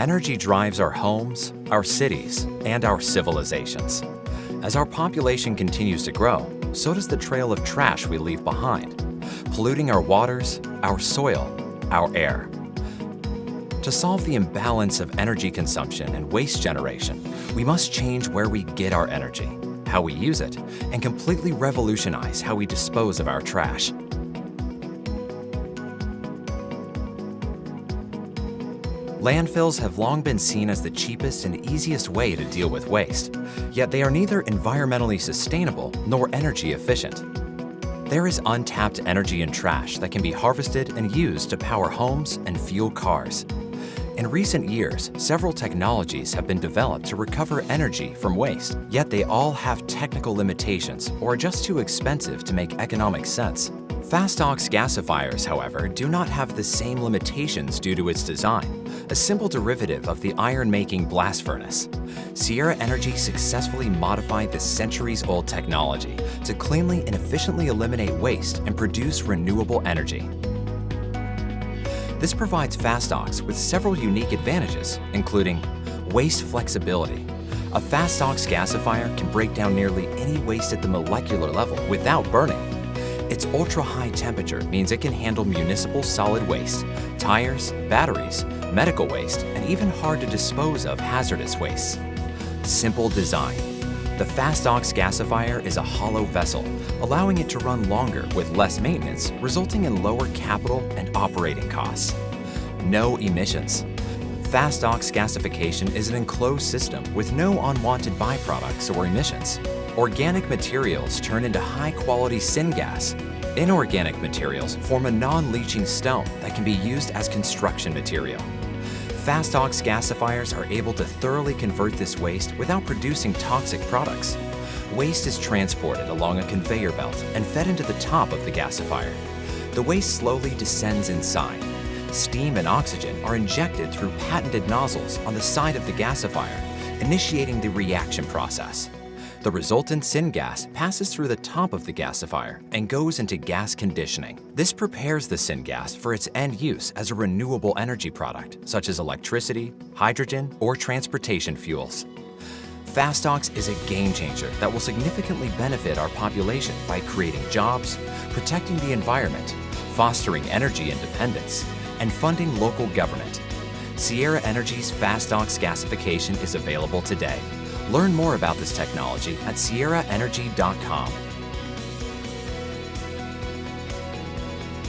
Energy drives our homes, our cities, and our civilizations. As our population continues to grow, so does the trail of trash we leave behind, polluting our waters, our soil, our air. To solve the imbalance of energy consumption and waste generation, we must change where we get our energy, how we use it, and completely revolutionize how we dispose of our trash. Landfills have long been seen as the cheapest and easiest way to deal with waste, yet they are neither environmentally sustainable nor energy efficient. There is untapped energy in trash that can be harvested and used to power homes and fuel cars. In recent years, several technologies have been developed to recover energy from waste, yet they all have technical limitations or are just too expensive to make economic sense. Fast-ox gasifiers, however, do not have the same limitations due to its design, a simple derivative of the iron-making blast furnace. Sierra Energy successfully modified the centuries-old technology to cleanly and efficiently eliminate waste and produce renewable energy. This provides Fast-Ox with several unique advantages, including waste flexibility. A Fast-Ox gasifier can break down nearly any waste at the molecular level without burning. Its ultra-high temperature means it can handle municipal solid waste, tires, batteries, medical waste, and even hard-to-dispose of hazardous wastes. Simple design. The Fast-Ox gasifier is a hollow vessel, allowing it to run longer with less maintenance, resulting in lower capital and operating costs. No emissions. Fast-Ox gasification is an enclosed system with no unwanted byproducts or emissions. Organic materials turn into high-quality syngas. Inorganic materials form a non-leaching stone that can be used as construction material. Fast-Ox gasifiers are able to thoroughly convert this waste without producing toxic products. Waste is transported along a conveyor belt and fed into the top of the gasifier. The waste slowly descends inside. Steam and oxygen are injected through patented nozzles on the side of the gasifier, initiating the reaction process. The resultant syngas passes through the top of the gasifier and goes into gas conditioning. This prepares the syngas for its end use as a renewable energy product, such as electricity, hydrogen, or transportation fuels. Fast-Ox is a game changer that will significantly benefit our population by creating jobs, protecting the environment, fostering energy independence, and funding local government. Sierra Energy's Fast-Ox gasification is available today. Learn more about this technology at sierraenergy.com.